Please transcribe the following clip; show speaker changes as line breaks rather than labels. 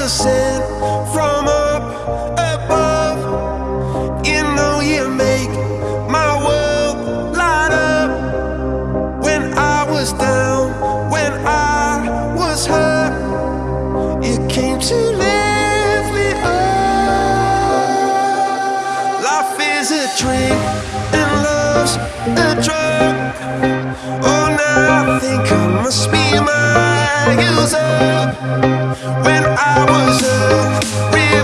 sent from up above. You know you make my world light up. When I was down, when I was hurt, you came to lift me up. Life is a drink and love's a drug. Oh, now I think I must be my user. When I was a river